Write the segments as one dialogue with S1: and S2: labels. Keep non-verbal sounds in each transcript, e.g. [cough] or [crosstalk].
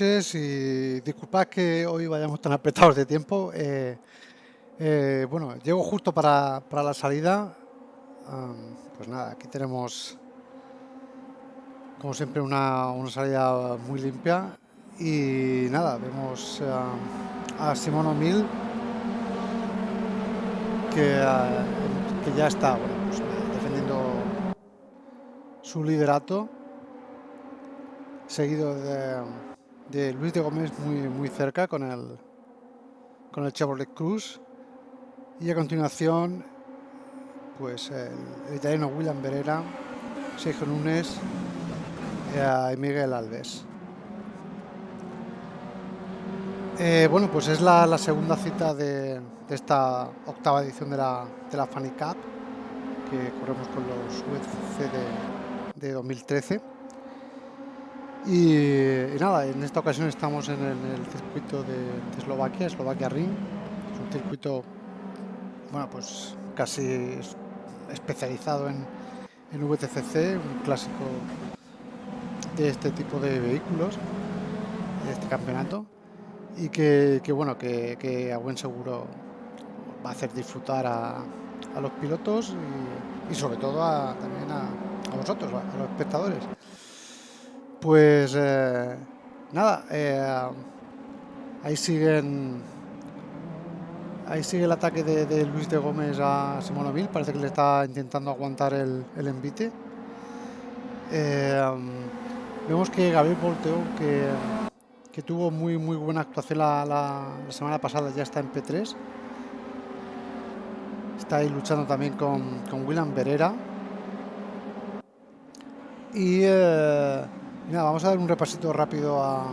S1: y disculpad que hoy vayamos tan apretados de tiempo. Eh, eh, bueno, llego justo para, la salida. pues nada, aquí tenemos como siempre una, salida muy limpia y nada, vemos a Simón O'Mill que, que, ya está pues, defendiendo su liderato seguido de, Luis de Gómez muy, muy cerca con el, con el Chevrolet Cruz. Y a continuación, pues el, italiano William Berera, Sergio Nunes y Miguel Alves. Eh, bueno, pues es la, segunda cita de, esta octava edición de la, de la Funny Cup que corremos con los UFC de, de 2013. Y, nada, en esta ocasión estamos en el, circuito de, Eslovaquia, Eslovaquia Ring. Es un circuito, bueno, pues casi especializado en, en VTCC, un clásico de este tipo de vehículos, de este campeonato. Y que, bueno, que, a buen seguro va a hacer disfrutar a, los pilotos y, sobre todo también a, a vosotros, a los espectadores. Pues eh, nada, eh, ahí siguen. Ahí sigue el ataque de, Luis de Gómez a Simonovil. Parece que le está intentando aguantar el, envite. Eh, vemos que Gabriel Volteo, que, tuvo muy muy buena actuación la, semana pasada, ya está en P3. Está ahí luchando también con, con William Berera. Y vamos a dar un repasito rápido a,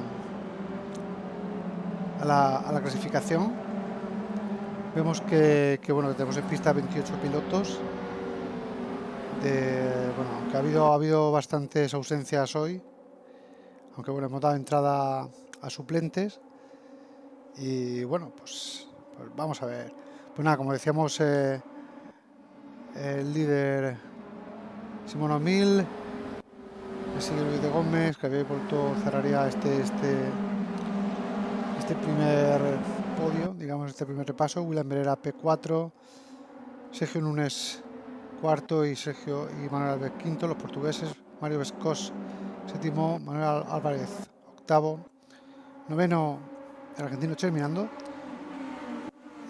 S1: la, clasificación. Vemos que, bueno, tenemos en pista 28 pilotos. bueno, que ha habido, ha habido bastantes ausencias hoy. Aunque bueno, hemos dado entrada a suplentes. Y bueno, pues, pues vamos a ver. Pues nada, como decíamos, eh, el líder Simón O'Mill sigue Luis de Gómez, que había vuelto cerraría este, este, este primer podio, digamos, este primer repaso. William Berera P4, Sergio Nunes cuarto. Y Sergio y Manuel Álvarez quinto, los portugueses, Mario Vescos séptimo, Manuel Álvarez octavo, noveno el argentino terminando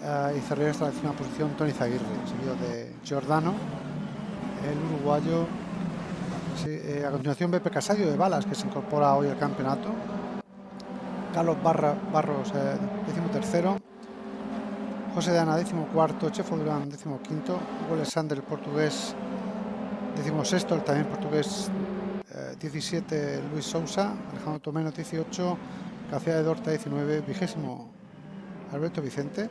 S1: eh, y cerraría esta décima posición Tony Zaguirre, seguido de Giordano, el uruguayo eh, a continuación Beppe Casadio de Balas, que se incorpora hoy al campeonato. Carlos Barra, Barros, eh, décimo. José de Ana, décimo cuarto. Chefo Durán, décimo quinto. Hugo Alexander, el portugués, décimo sexto. El también portugués, 17. Eh, Luis Sousa. Alejandro Tomeno, 18. García de Dorta, 19. Vigésimo, Alberto Vicente.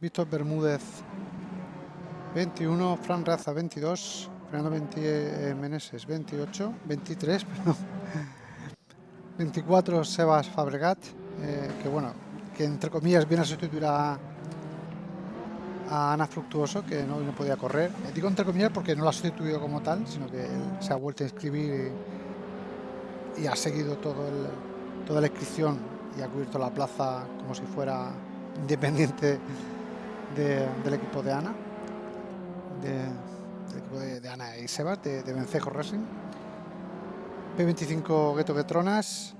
S1: Víctor Bermúdez, 21. Fran Raza, 22. Fernando 20, eh, Meneses 28, 23, [laughs] perdón. 24 Sebas Fabregat, eh, que bueno, que entre comillas viene a sustituir a, Ana Fructuoso, que no, podía correr. Eh, digo entre comillas porque no la ha sustituido como tal, sino que él se ha vuelto a inscribir y, ha seguido todo toda la inscripción y ha cubierto la plaza como si fuera independiente del equipo de Ana. De, Ana y Sebas, de, Vencejo Racing. P25 Gueto Getronas.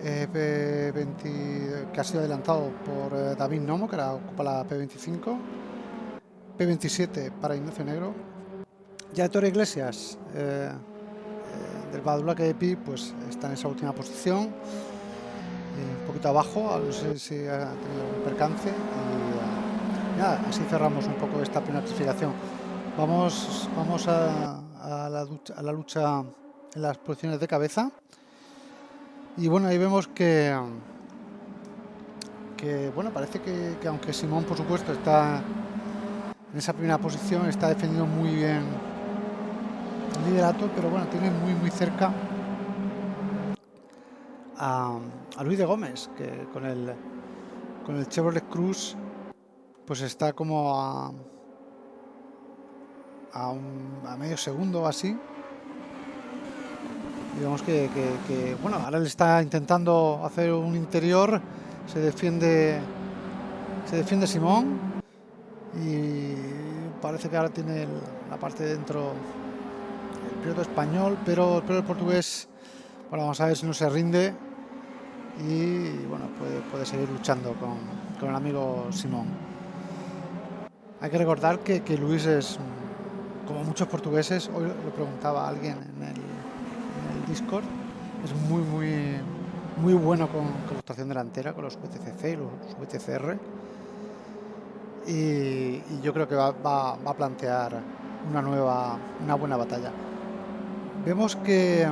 S1: Eh, P20 que ha sido adelantado por eh, David Nomo, que ahora ocupa la P25. P27 para Ignacio Negro. Ya Iglesias eh, del Badulaque de Pi, pues está en esa última posición. un poquito abajo, no sé si ha tenido un percance así cerramos un poco esta primera clasificación. Vamos, vamos a, la lucha, en las posiciones de cabeza. Y bueno, ahí vemos que, que bueno, parece que, aunque Simón, por supuesto, está en esa primera posición, está defendiendo muy bien el liderato, pero bueno, tiene muy, muy cerca a, a Luis de Gómez, que con el, con el Chevrolet Cruz pues está como a, a, medio segundo así. Vemos que, bueno, ahora le está intentando hacer un interior, se defiende, se defiende Simón y parece que ahora tiene la parte de dentro el piloto español, pero, pero el portugués, bueno, vamos a ver si no se rinde y bueno, puede, puede seguir luchando con, con el amigo Simón. Hay que recordar que, Luis es como muchos portugueses, hoy lo preguntaba alguien en el, Discord, es muy, muy, muy bueno con, con la actuación delantera, con los VTCC y los VTCR. Y, yo creo que va, va, a plantear una nueva, una buena batalla. Vemos que,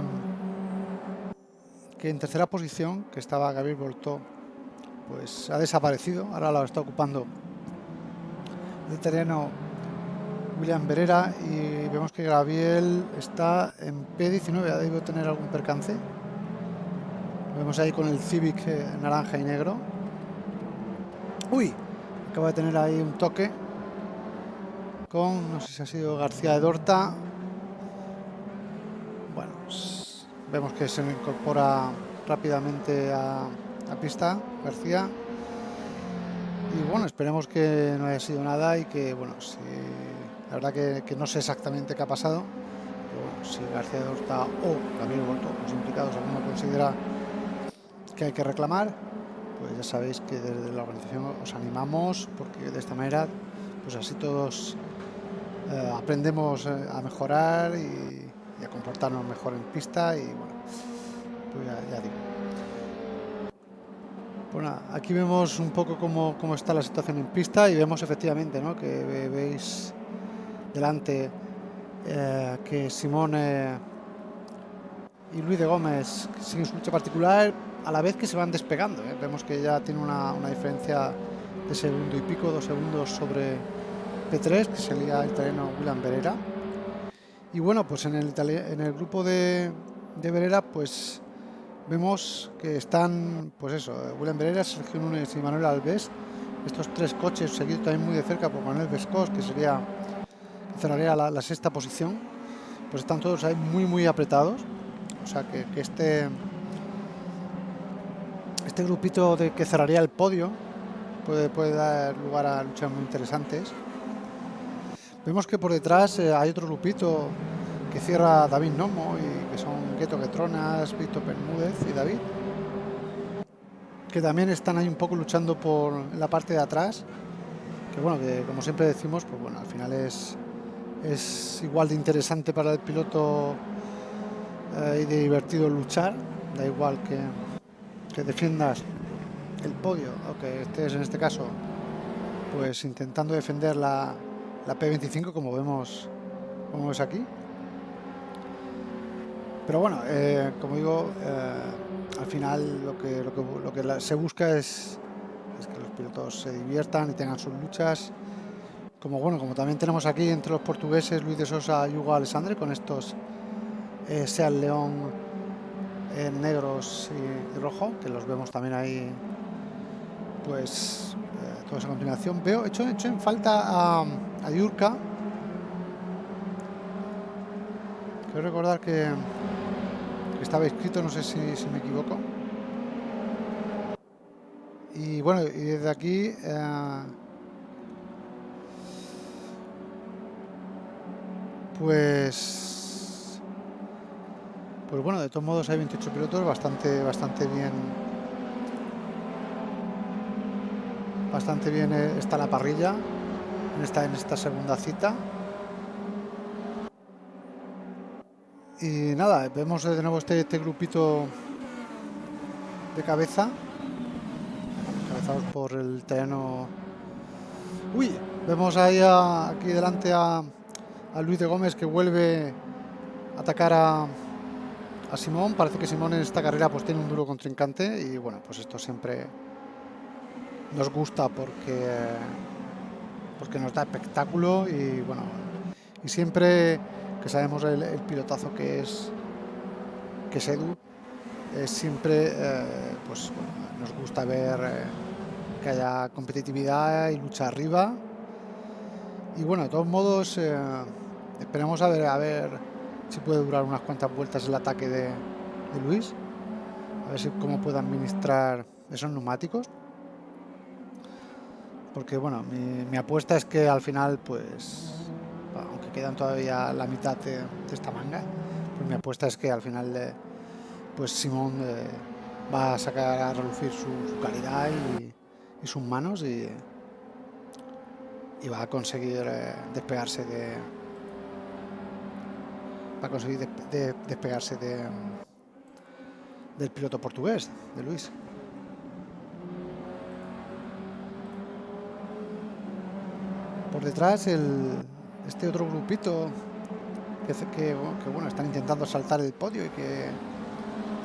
S1: que en tercera posición, que estaba Gabriel Voltó, pues ha desaparecido, ahora lo está ocupando el terreno William Berera y vemos que Gabriel está en P19, ha debido tener algún percance. Vemos ahí con el Civic eh, naranja y negro. Uy, acaba de tener ahí un toque con, no sé si ha sido García de Dorta. Bueno, vemos que se incorpora rápidamente a, a pista García. Y bueno, esperemos que no haya sido nada y que, bueno, si la verdad que, no sé exactamente qué ha pasado, pero si García de Horta o Gabriel Volto, los implicados, alguno considera que hay que reclamar, pues ya sabéis que desde la organización os animamos, porque de esta manera, pues así todos eh, aprendemos eh, a mejorar y, a comportarnos mejor en pista y bueno, pues ya, digo. Bueno, aquí vemos un poco cómo, cómo, está la situación en pista y vemos efectivamente ¿no? que veis delante eh, que Simone y Luis de Gómez siguen su lucha particular a la vez que se van despegando. ¿eh? Vemos que ya tiene una, diferencia de segundo y pico, dos segundos sobre P3, que sería el terreno William Berera. Y bueno, pues en el, en el grupo de, de Berera, pues vemos que están, pues eso, William Berera, Sergio Núñez y Manuel Alves. Estos tres coches seguidos también muy de cerca por Manuel Vescos, que sería cerraría la, sexta posición, pues están todos ahí muy muy apretados. O sea que, este este grupito de que cerraría el podio puede, puede dar lugar a luchas muy interesantes. Vemos que por detrás eh, hay otro grupito que cierra David Nomo y que son Getronas, Víctor Bermúdez y David. Que también están ahí un poco luchando por la parte de atrás. Que bueno, que como siempre decimos, pues bueno, al final es, es igual de interesante para el piloto eh, y de divertido luchar, da igual que, que defiendas el podio o que estés en este caso pues intentando defender la, la P25 como vemos como es aquí pero bueno eh, como digo eh, al final lo que, lo que, lo que se busca es, que los pilotos se diviertan y tengan sus luchas como bueno, como también tenemos aquí entre los portugueses Luis de Sosa y Hugo Alessandre con estos eh, Seat León eh, negros y, rojo, que los vemos también ahí, pues eh, todos a continuación. Veo, hecho, hecho en falta a, a Yurka. Quiero recordar que, estaba escrito, no sé si, me equivoco. Y bueno, y desde aquí... Eh, Pues... Pues bueno, de todos modos hay 28 pilotos, bastante, bastante bien. Bastante bien eh, está la parrilla en esta, en esta segunda cita. Y nada, vemos de nuevo este, este grupito de cabeza. Encabezados por el terreno. Uy, vemos ahí aquí delante a, a Luis de Gómez que vuelve a atacar a, a Simón. Parece que Simón en esta carrera pues tiene un duro contrincante y bueno, pues esto siempre nos gusta porque, porque nos da espectáculo y bueno, y siempre que sabemos el, pilotazo que es que es Edu, siempre eh, pues nos gusta ver eh, que haya competitividad y lucha arriba y bueno, de todos modos eh, Esperemos a ver, a ver si puede durar unas cuantas vueltas el ataque de, Luis. A ver si cómo puede administrar esos neumáticos. Porque bueno, mi, apuesta es que al final, pues, quedan todavía la mitad de, esta manga, pues mi apuesta es que al final, eh, pues Simón eh, va a sacar a relucir su, calidad y, sus manos y, y va a conseguir eh, despegarse de va a conseguir despegarse de, del piloto portugués, de Luis. Por detrás el, este otro grupito que, que, que, bueno, están intentando saltar el podio y que,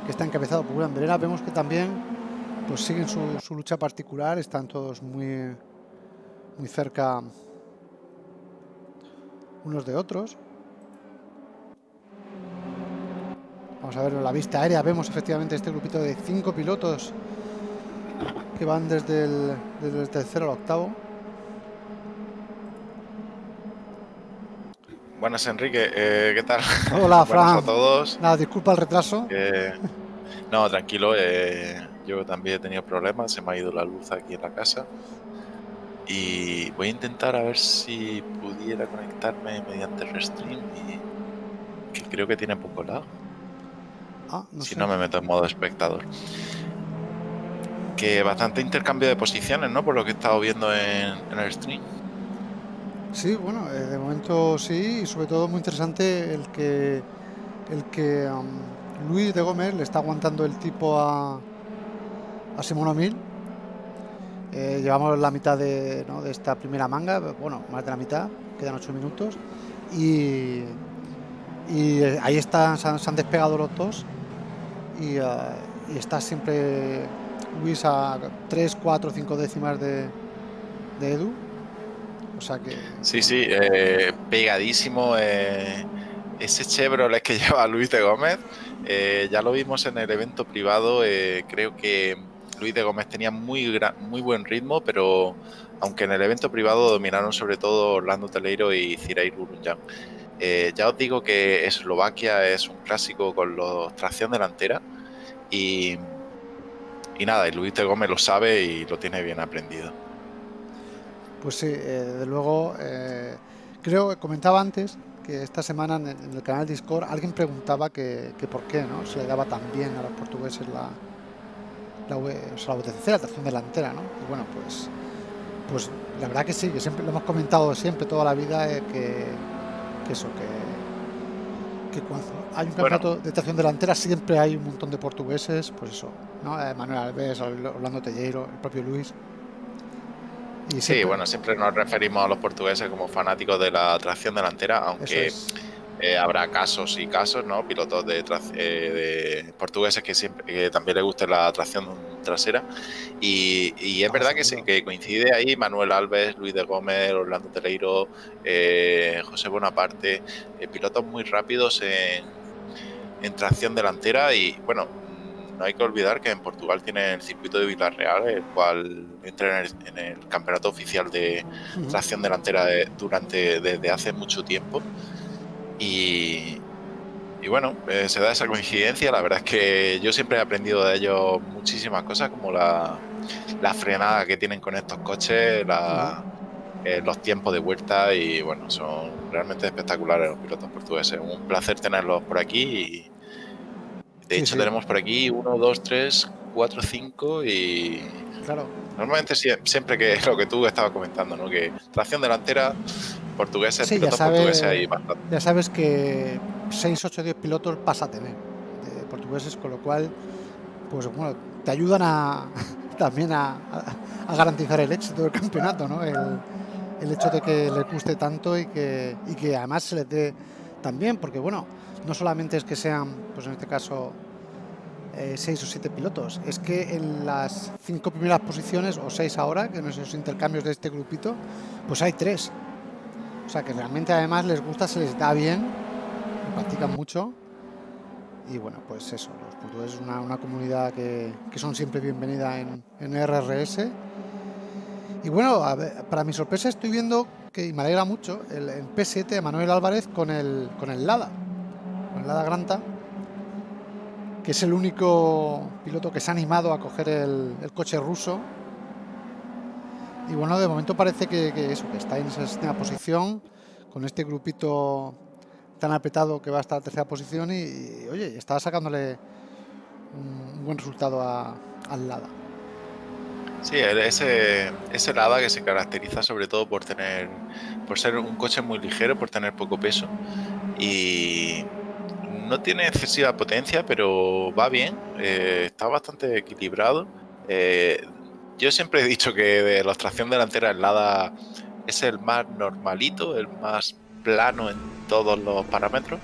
S1: que está encabezado por Julián Verena, vemos que también pues siguen su, su, lucha particular, están todos muy, muy cerca unos de otros. Vamos a ver la vista aérea, vemos efectivamente este grupito de cinco pilotos que van desde el, desde el tercero al octavo.
S2: Buenas, Enrique. Eh, ¿Qué tal? [laughs]
S1: Hola, Fran.
S2: a todos.
S1: Nada, disculpa el retraso.
S2: no, tranquilo. Eh, yo también he tenido problemas. Se me ha ido la luz aquí en la casa. Y voy a intentar a ver si pudiera conectarme mediante el restream. Y que creo que tiene poco lado.
S1: Ah,
S2: si no me meto en modo espectador. Que bastante intercambio de posiciones, ¿no? Por lo que he estado viendo en, el stream.
S1: Sí, bueno, eh, de momento sí, y sobre todo muy interesante el que el que Luis de Gómez le está aguantando el tipo a, a O'Mill. Eh, llevamos la mitad de, de, esta primera manga, bueno, más de la mitad, quedan ocho minutos. Y, y eh, ahí están, se han despegado los dos eh, y, está siempre Luis a 3, 4, 5 décimas de, Edu.
S2: Sí, sí, eh, pegadísimo. Eh, ese Chevrolet que [laughs] lleva Luis de Gómez, ya lo vimos en el evento privado. creo que Luis de Gómez tenía muy, buen ritmo, pero aunque en el evento privado dominaron sobre todo Orlando Teleiro y Cirair Urunjan. Eh, ya os digo que Eslovaquia es un clásico con los tracción delantera y, y nada, y Luis de Gómez lo sabe y lo tiene bien aprendido.
S1: Pues sí, eh, desde luego, eh, creo que comentaba antes que esta semana en el, canal Discord alguien preguntaba que, por qué no se le daba tan bien a los portugueses la, la, o sea, la la tracción delantera, ¿no? Y bueno, pues, pues la verdad que sí, que siempre lo hemos comentado siempre toda la vida que que eso, que, que cuando hay un campeonato de tracción delantera siempre hay un montón de portugueses, pues eso, ¿no? Eh, Manuel Alves, Orlando Telleiro, el propio Luis.
S2: Y sí, bueno, siempre nos referimos a los portugueses como fanáticos de la tracción delantera, aunque eh, habrá casos y casos, ¿no? Pilotos de, eh, de portugueses que siempre que también les guste la tracción trasera. Y, es ah, verdad que, sí, que coincide ahí Manuel Alves, Luis de Gómez, Orlando Teleiro, eh, José Bonaparte, pilotos muy rápidos en, en tracción delantera y bueno, no hay que olvidar que en Portugal tiene el circuito de Villarreal, el cual entra en el, campeonato oficial de tracción delantera durante desde hace mucho tiempo. Y, bueno, eh, se da esa coincidencia. La verdad es que yo siempre he aprendido de ellos muchísimas cosas, como la, frenada que tienen con estos coches, eh, los tiempos de vuelta y bueno, son realmente espectaculares los pilotos portugueses. Un placer tenerlos por aquí y de hecho tenemos por aquí uno, dos, tres, cuatro, cinco y...
S1: Claro.
S2: Normalmente siempre que [laughs] lo que tú estabas comentando, ¿no? Que tracción delantera portugueses,
S1: sí, ya sabes, Ya sabes que 6, 8, 10 pilotos pasa a tener de portugueses, con lo cual, pues bueno, te ayudan a [laughs] también a, garantizar el éxito del campeonato, ¿no? El, el, hecho de que les guste tanto y que, y que además se les dé también, porque bueno, no solamente es que sean, pues en este caso, eh, seis o siete pilotos. Es que en las cinco primeras posiciones, o seis ahora, que en esos intercambios de este grupito, pues hay tres. O sea que realmente además les gusta, se les da bien, practican mucho. Y bueno, pues eso, los portugueses es una, comunidad que, son siempre bienvenida en, RRS. Y bueno, para mi sorpresa estoy viendo que, y me alegra mucho, el, P7 Manuel Álvarez con el, con el Lada, el Lada Granta. que es el único piloto que se ha animado a coger el, coche ruso. Y bueno, de momento parece que, eso, que está en esa posición, con este grupito tan apretado que va hasta la tercera posición y, oye, está sacándole un, buen resultado al Lada.
S2: Sí, ese, ese Lada que se caracteriza sobre todo por tener, por ser un coche muy ligero, por tener poco peso y no tiene excesiva potencia, pero va bien, eh, está bastante equilibrado. Eh, yo siempre he dicho que de la tracción delantera el Lada es el más normalito, el más plano en todos los parámetros.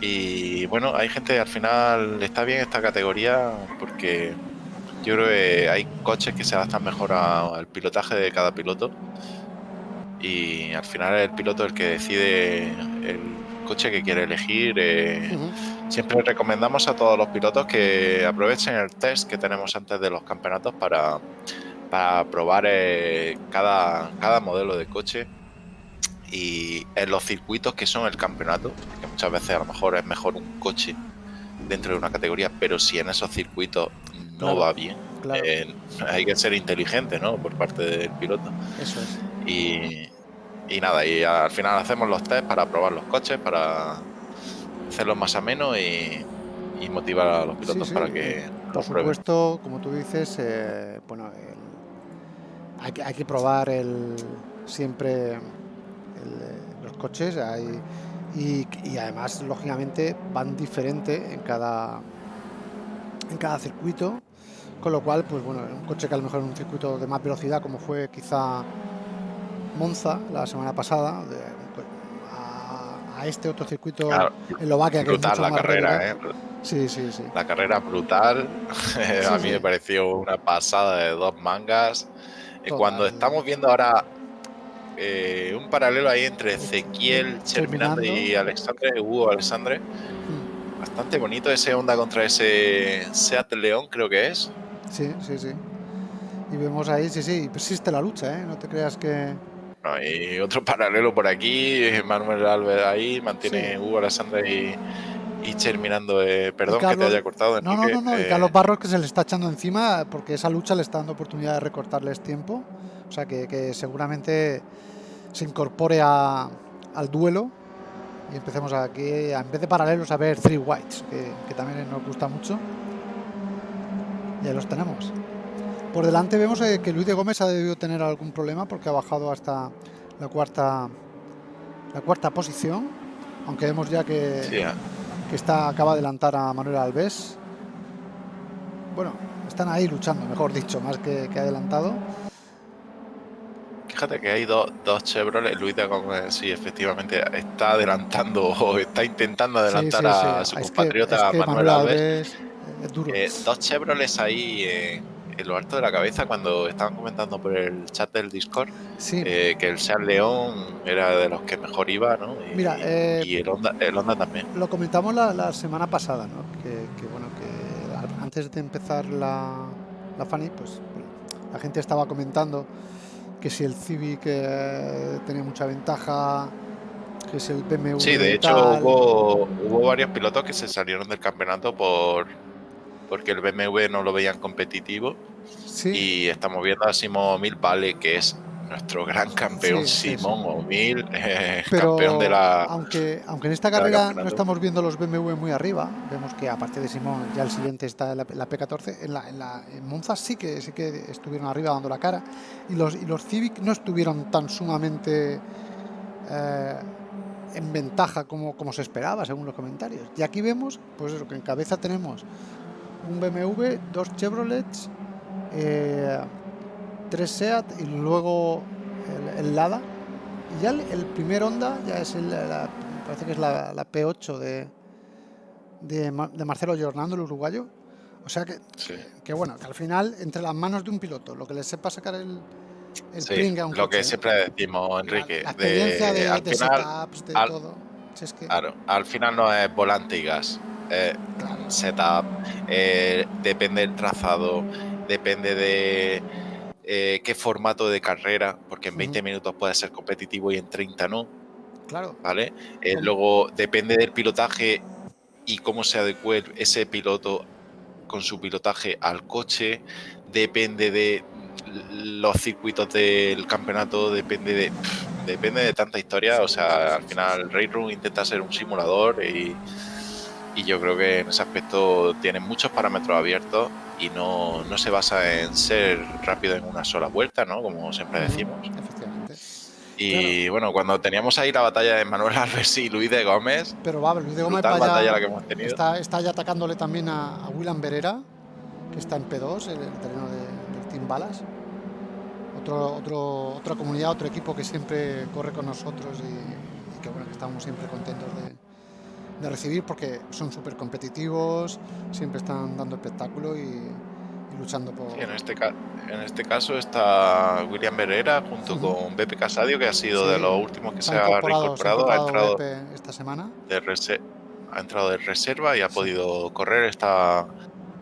S2: Y bueno, hay gente al final está bien esta categoría porque yo creo que hay coches que se adaptan mejor al pilotaje de cada piloto. Y al final el piloto el que decide el coche que quiere elegir. Eh, siempre recomendamos a todos los pilotos que aprovechen el test que tenemos antes de los campeonatos para, para probar eh, cada, cada modelo de coche y en los circuitos que son el campeonato, que muchas veces a lo mejor es mejor un coche dentro de una categoría, pero si en esos circuitos no va bien, eh, hay que ser inteligente, ¿no? Por parte del piloto.
S1: Eso es.
S2: Y, y nada, y al final hacemos los test para probar los coches, para hacerlos más amenos y, y motivar a los pilotos para que
S1: Por supuesto, como tú dices, eh, bueno, hay, que, hay que probar el siempre los coches hay, y, además, lógicamente, van diferente en cada, en cada circuito, con lo cual, pues bueno, un coche que a lo mejor en un circuito de más velocidad, como fue quizá Monza la semana pasada, a, este otro circuito en Eslovaquia
S2: que brutal la carrera, ¿eh?
S1: Sí, sí, sí.
S2: La carrera brutal. [laughs] a mí me pareció una pasada de dos mangas. Cuando estamos viendo ahora eh, un paralelo ahí entre Ezequiel Terminando y Alexandre, Hugo Alexandre. Hmm. Bastante bonito ese onda contra ese Seat León, creo que es.
S1: Sí, sí, sí. Y vemos ahí, sí, sí, persiste la lucha, ¿eh? No te creas que...
S2: y otro [laughs] paralelo por aquí, Manuel Alves ahí, mantiene Hugo Alexandre y, y terminando, eh, perdón que te haya cortado.
S1: No, no, no, no, y eh, Carlos Barros que se le está echando encima porque esa lucha le está dando oportunidad de recortarles tiempo. O sea que, seguramente se incorpore al duelo y empecemos aquí, en vez de paralelos, a ver Three Whites, que, también nos gusta mucho. Y ahí los tenemos. Por delante vemos eh, que Luis de Gómez ha debido tener algún problema porque ha bajado hasta la cuarta la cuarta posición, aunque vemos ya que, que está, acaba de adelantar a Manuel Alves. Bueno, están ahí luchando, mejor dicho, más que, que adelantado.
S2: Fíjate que hay dos, dos Chevrolet. Luis de Gómez, sí, efectivamente, está adelantando o [laughs] está intentando adelantar a su compatriota Manuel, Alves. Eh, dos Chevrolet ahí en, lo alto de la cabeza cuando estaban comentando por el chat del Discord eh, que el Seat León era de los que mejor iba, ¿no? Y,
S1: Mira, eh,
S2: y el, Honda, también.
S1: Lo comentamos la, semana pasada, ¿no? Que, bueno, que antes de empezar la, la Fanny, pues la gente estaba comentando que si el Civic eh, tenía mucha ventaja, que si el BMW.
S2: Sí, de hecho hubo, hubo varios pilotos que se salieron del campeonato por porque el BMW no lo veían competitivo. Y estamos viendo a Simón Mil Vale, que es nuestro gran campeón Simón O'Mill, [laughs] eh, campeón de la.
S1: Aunque, aunque en esta carrera no estamos viendo los BMW muy arriba, vemos que aparte de Simón, ya el siguiente está la, la P14. En, la, en, la, en Monza sí que sí que estuvieron arriba dando la cara. Y los, y los Civic no estuvieron tan sumamente eh, en ventaja como, como se esperaba, según los comentarios. Y aquí vemos, pues eso, que en cabeza tenemos un BMW, dos Chevrolets. Eh, tres SEAT y luego el, Lada. Y ya el, primer Honda ya es el, la, parece que es la, P8 de, de, Marcelo Giornando, el uruguayo. O sea que, que, bueno, que al final, entre las manos de un piloto, lo que le sepa sacar el,
S2: el a un Lo que siempre decimos, Enrique.
S1: La, experiencia de, de, setups, de todo.
S2: Claro, al final no es volante y gas. Setup, eh, depende del trazado, depende de eh, qué formato de carrera, porque en 20 minutos puede ser competitivo y en 30 no.
S1: Claro.
S2: ¿Vale? Eh, luego depende del pilotaje y cómo se adecue ese piloto con su pilotaje al coche, depende de los circuitos del campeonato, depende de depende de tanta historia, o sea, al final Room intenta ser un simulador y, y yo creo que en ese aspecto tiene muchos parámetros abiertos y no, no, se basa en ser rápido en una sola vuelta, ¿no? Como siempre decimos. Efectivamente. Y bueno, cuando teníamos ahí la batalla de Manuel Alves y Luis de Gómez.
S1: Pero va, Luis de Gómez la que hemos tenido. Está, está, ya atacándole también a, a William Berera, que está en P2, el, el terreno de, del Team Balas. Otro, otro, otra comunidad, otro equipo que siempre corre con nosotros y, y que bueno, que estamos siempre contentos de, de recibir porque son súper competitivos, siempre están dando espectáculo y, luchando por...
S2: en, este en este caso está William Berera junto con Beppe Casadio, que ha sido de los últimos que se ha reincorporado. Ha entrado
S1: esta semana.
S2: De ha entrado de reserva y ha podido correr esta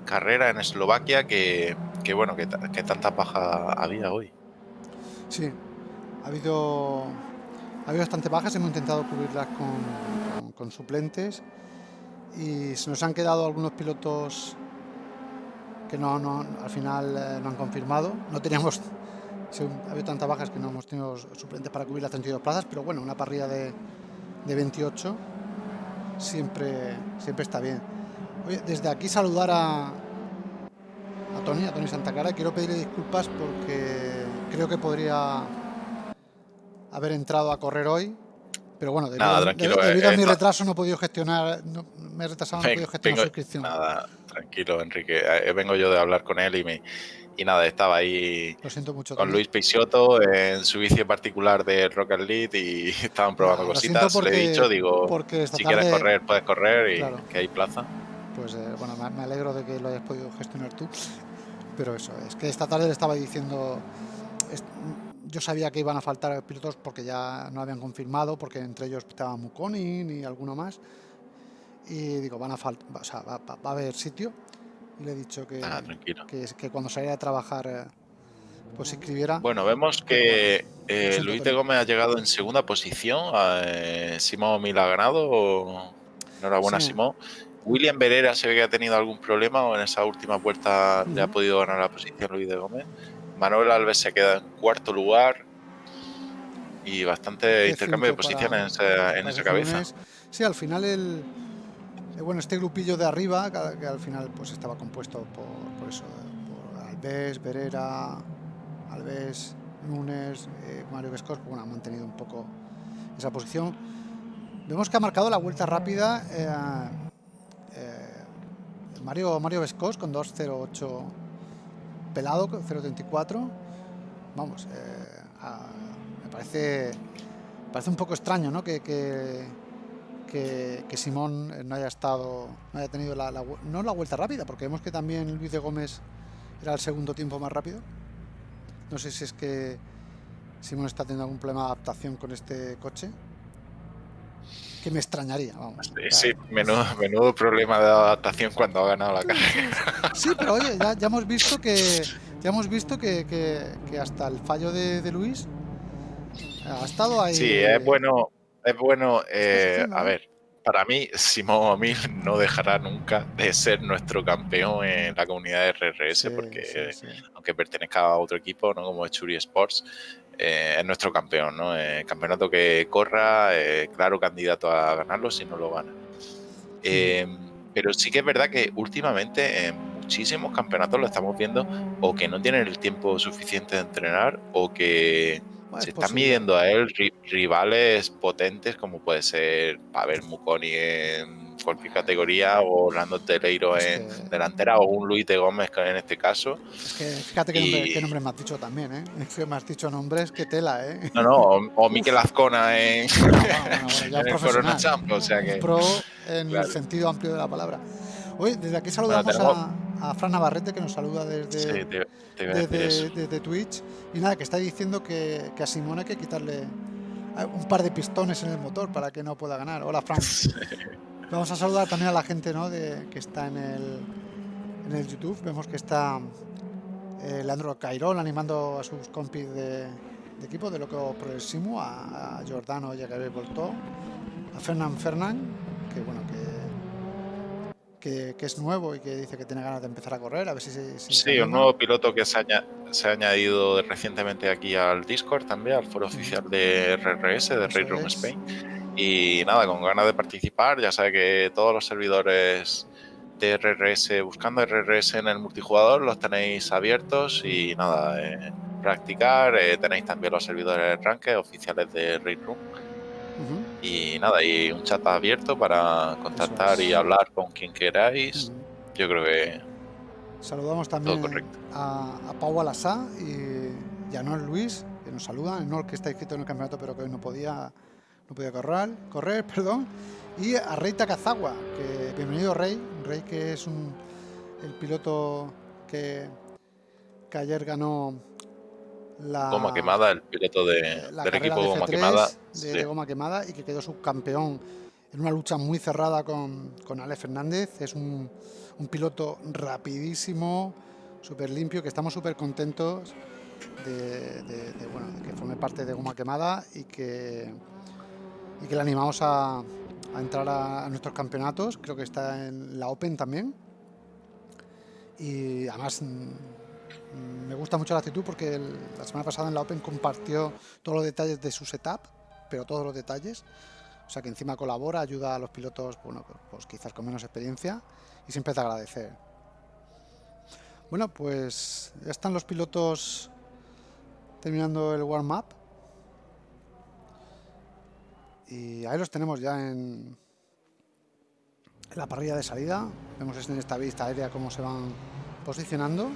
S2: carrera en Eslovaquia que, que bueno, que, que tanta paja había hoy.
S1: Sí, ha habido, ha habido bastante bajas, hemos intentado cubrirlas con, con, suplentes y se nos han quedado algunos pilotos que no, al final eh, no han confirmado. No teníamos, ha habido tantas bajas que no hemos tenido suplentes para cubrir las 32 plazas, pero bueno, una parrilla de, de 28 siempre, siempre está bien. Desde aquí saludar a, a Tony, a Tony Santa Clara. Quiero pedirle disculpas porque creo que podría haber entrado a correr hoy pero bueno, debido, nada, tranquilo, debido, a eh, mi retraso no he podido gestionar, me he retrasado, no he podido gestionar la suscripción.
S2: Nada, tranquilo, Enrique. Eh, vengo yo de hablar con él y me, y nada, estaba ahí
S1: Lo siento mucho,
S2: con Luis Peixoto en su vicio particular de Rocket League y [laughs] estaban probando cositas. Porque, Le he dicho, digo, si quieres correr, puedes correr y que hay plaza.
S1: Pues eh, bueno, me alegro de que lo hayas podido gestionar tú. Pero eso, es que esta tarde le estaba diciendo yo sabía que iban a faltar pilotos porque ya no habían confirmado, porque entre ellos estaba Mukonin y alguno más. Y digo, van a faltar, o sea, va, a haber sitio. Y le he dicho que,
S2: ah,
S1: que, que, cuando saliera a trabajar eh, pues escribiera.
S2: Bueno, vemos que eh, Luis de Gómez ha llegado en segunda posición. Eh, Simón Mil ha ganado. Enhorabuena, sí. Simón. William Berera se ve que ha tenido algún problema o en esa última vuelta le ha podido ganar la posición Luis de Gómez. Manuel Alves se queda en cuarto lugar y bastante intercambio de posiciones en, esa cabeza.
S1: Sí, al final el, eh, bueno, este grupillo de arriba, que, al final pues estaba compuesto por, eso, por Alves, Berera, Alves, Núñez, eh, Mario Vescos, bueno, ha mantenido un poco esa posición. Vemos que ha marcado la vuelta rápida eh, Mario, Mario Vescos con 2.08 pelado, 0.34. Vamos, eh, me parece, parece un poco extraño ¿no? que, que, que, Simón no haya estado, no haya tenido la, no la vuelta rápida, porque vemos que también Luis de Gómez era el segundo tiempo más rápido. No sé si es que Simón está teniendo algún problema de adaptación con este coche que me extrañaría, vamos.
S2: Sí, menudo, problema de adaptación cuando ha ganado la carrera.
S1: Sí, pero oye, ya, hemos visto que ya hemos visto que, que, hasta el fallo de, Luis ha estado ahí.
S2: Sí, es bueno, es bueno. Eh, a ver, para mí, Simón Omil no dejará nunca de ser nuestro campeón en la comunidad de RRS, porque aunque pertenezca a otro equipo, ¿no? como Churi Sports, eh, es nuestro campeón, ¿no? Eh, campeonato que corra, eh, claro candidato a ganarlo si no lo gana. pero sí que es verdad que últimamente en muchísimos campeonatos lo estamos viendo o que no tienen el tiempo suficiente de entrenar o que se están midiendo a él rivales potentes como puede ser Pavel Mukoni en cualquier categoría o Orlando Teleiro en delantera o un Luis de Gómez en este caso.
S1: Es que fíjate qué, nombre, me has dicho también, ¿eh? Es que me has dicho nombres que tela, ¿eh?
S2: No, no, o, Miquel Azcona [laughs] en, el Corona Champ, o sea que...
S1: Pro en el sentido amplio de la palabra. Oye, desde aquí saludamos a, a, Fran Navarrete que nos saluda desde, desde, Twitch y nada, que está diciendo que, que a Simón hay que quitarle eh, un par de pistones en el motor para que no pueda ganar. Hola, Fran. [laughs] Vamos a saludar también a la gente ¿no? de, que está en el, en el YouTube. Vemos que está eh, Leandro Cairón animando a sus compis de, equipo de Loco Progresimo, a, a Giordano Llegué Voltó, a Fernán Fernán, que bueno, que que, es nuevo y que dice que tiene ganas de empezar a correr, a ver si,
S2: Sí, un nuevo piloto que se ha, se ha, añadido recientemente aquí al Discord también, al foro oficial de RRS, de Raid Room Spain. Y nada, con ganas de participar, ya sabe que todos los servidores de RRS, buscando RRS en el multijugador, los tenéis abiertos y nada, eh, practicar. Eh, tenéis también los servidores de rank oficiales de Raid Room y nada, y un chat abierto para contactar y hablar con quien queráis. Yo creo que.
S1: Saludamos también a, a, Pau Alasá y, a Nor Luis, que nos saludan. Nor que está inscrito en el campeonato, pero que hoy no podía, no podía correr, correr [laughs] perdón. Y a Rey Takazawa, que bienvenido Rey. Rey que es un, el piloto que, que ayer ganó
S2: la goma quemada, el piloto de, del equipo de goma quemada.
S1: De, goma quemada y que quedó subcampeón en una lucha muy cerrada con, con Ale Fernández. Es un, un piloto rapidísimo, súper limpio, que estamos súper contentos de, bueno, que forme parte de goma quemada y que, y que le animamos a, entrar a, nuestros campeonatos. Creo que está en la Open también. Y además Mm, me gusta mucho la actitud porque la semana pasada en la Open compartió todos los detalles de su setup, pero todos los detalles. O sea que encima colabora, ayuda a los pilotos, bueno, pues quizás con menos experiencia y siempre te agradecer. Bueno, pues ya están los pilotos terminando el warm-up. Y ahí los tenemos ya en, en la parrilla de salida. Vemos en esta vista aérea cómo se van posicionando.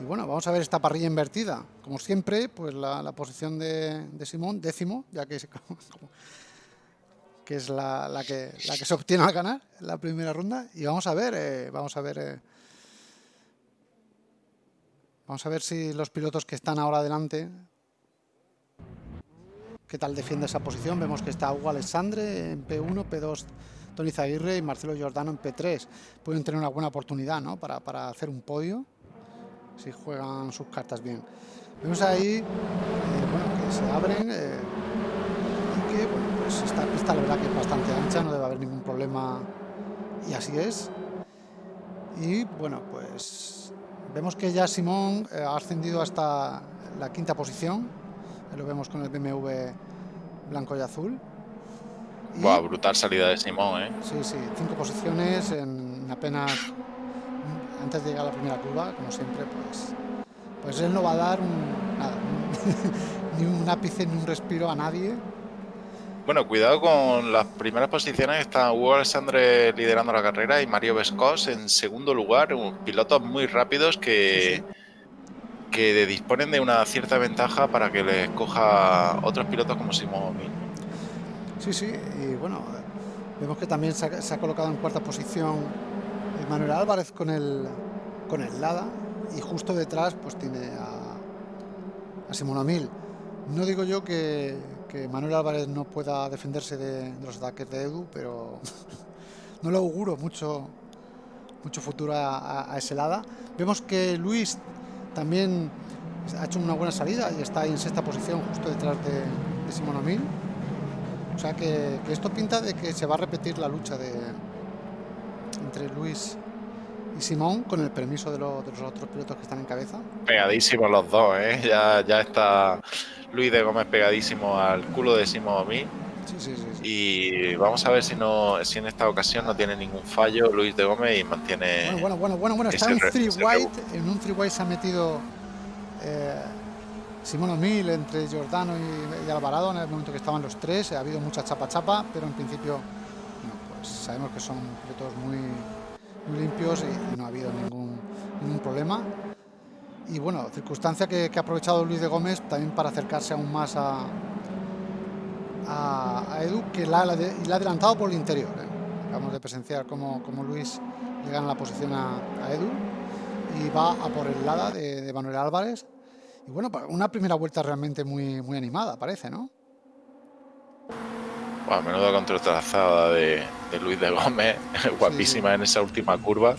S1: Y bueno, vamos a ver esta parrilla invertida. Como siempre, pues la, posición de, Simón, décimo, ya que que es la, que, la que se obtiene al ganar la primera ronda. Y vamos a ver, eh, vamos a ver... Eh, vamos a ver si los pilotos que están ahora adelante qué tal defiende esa posición. Vemos que está Hugo Alexandre en P1, P2 Tony Zaguirre y Marcelo Giordano en P3. Pueden tener una buena oportunidad ¿no? para, para hacer un podio si juegan sus cartas bien. Vemos ahí eh, bueno, que se abren eh, y que bueno, pues esta pista la verdad que es bastante ancha, no debe haber ningún problema y así es. Y bueno, pues vemos que ya Simón eh, ha ascendido hasta la quinta posición, lo vemos con el BMW blanco y azul.
S2: Y, brutal salida de Simón, ¿eh?
S1: Sí, sí, cinco posiciones en apenas antes de llegar a la primera curva, como siempre, pues, pues él no va a dar [laughs] ni un ápice ni un respiro a nadie.
S2: Bueno, cuidado con las primeras posiciones. Está Hugo Alexandre liderando la carrera y Mario Vescos en segundo lugar. Pilotos muy rápidos que, que disponen de una cierta ventaja para que les coja otros pilotos como Simón
S1: Sí, sí, y bueno, vemos que también se ha colocado en cuarta posición Manuel Álvarez con el, con el Lada y justo detrás pues tiene a, a Simón Amil. No digo yo que, Manuel Álvarez no pueda defenderse de, los ataques de Edu, pero [laughs] no le auguro mucho, mucho futuro a, ese Lada. Vemos que Luis también ha hecho una buena salida y está ahí en sexta posición justo detrás de, Simón Amil. O sea que, esto pinta de que se va a repetir la lucha de, entre Luis y Simón, con el permiso de los, otros pilotos que están en cabeza.
S2: Pegadísimos los dos, ¿eh? Ya, ya está Luis de Gómez pegadísimo al culo de Simón a mí. Sí, sí, sí, y vamos a ver si no si en esta ocasión no tiene ningún fallo Luis de Gómez y mantiene.
S1: Bueno, bueno, bueno, bueno, está en un three white. En un three white se ha metido eh, Simón O'Mill entre Giordano y, Alvarado en el momento que estaban los tres. Ha habido mucha chapa chapa, pero en principio sabemos que son pilotos muy, limpios y, no ha habido ningún, ningún problema. Y bueno, circunstancia que, ha aprovechado Luis de Gómez también para acercarse aún más a, a, Edu, que la, la, ha adelantado por el interior. ¿eh? Acabamos de presenciar cómo, Luis le gana la posición a, Edu y va a por el lado de, de Manuel Álvarez. Y bueno, una primera vuelta realmente muy, muy animada, parece, ¿no?
S2: Wow, menuda contratrazada de, de Luis de Gómez, [laughs] guapísima en esa última curva.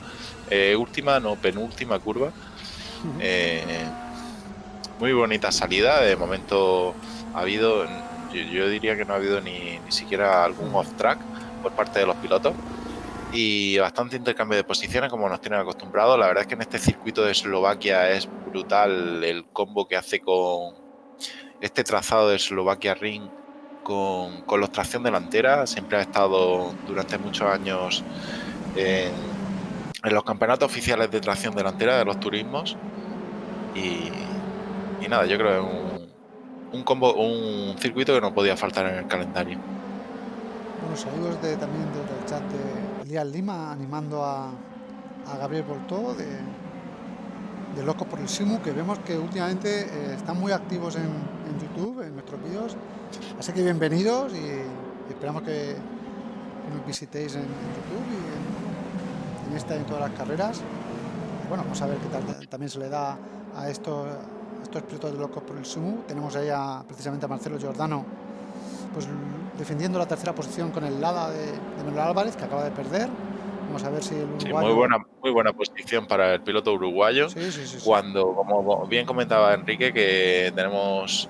S2: Eh, última, no, penúltima curva. Eh, muy bonita salida. De momento ha habido, yo, diría que no ha habido ni, ni siquiera algún off-track por parte de los pilotos. y bastante intercambio de posiciones como nos tienen acostumbrados. La verdad es que en este circuito de Eslovaquia es brutal el combo que hace con este trazado de Eslovaquia Ring con, con los tracción delantera. Siempre ha estado durante muchos años en, los campeonatos oficiales de tracción delantera de los turismos. Y, nada, yo creo que es un, combo, un circuito que no podía faltar en el calendario.
S1: Bueno, saludos también desde el chat de Elías Lima animando a, a Gabriel Voltó de, de Loco por el Simu, que vemos que últimamente eh, están muy activos en, YouTube, en nuestros vídeos. Así que bienvenidos y, esperamos que, nos visitéis en, YouTube y en, esta y en todas las carreras. bueno, vamos a ver qué tal también se le da a estos, estos pilotos de Locos por el Simu. Tenemos ahí precisamente a Marcelo Giordano pues defendiendo la tercera posición con el Lada de, de Manuel Álvarez, que acaba de perder. Vamos a ver si el
S2: uruguayo... muy, buena, muy buena posición para el piloto uruguayo. cuando, como bien comentaba Enrique, que tenemos...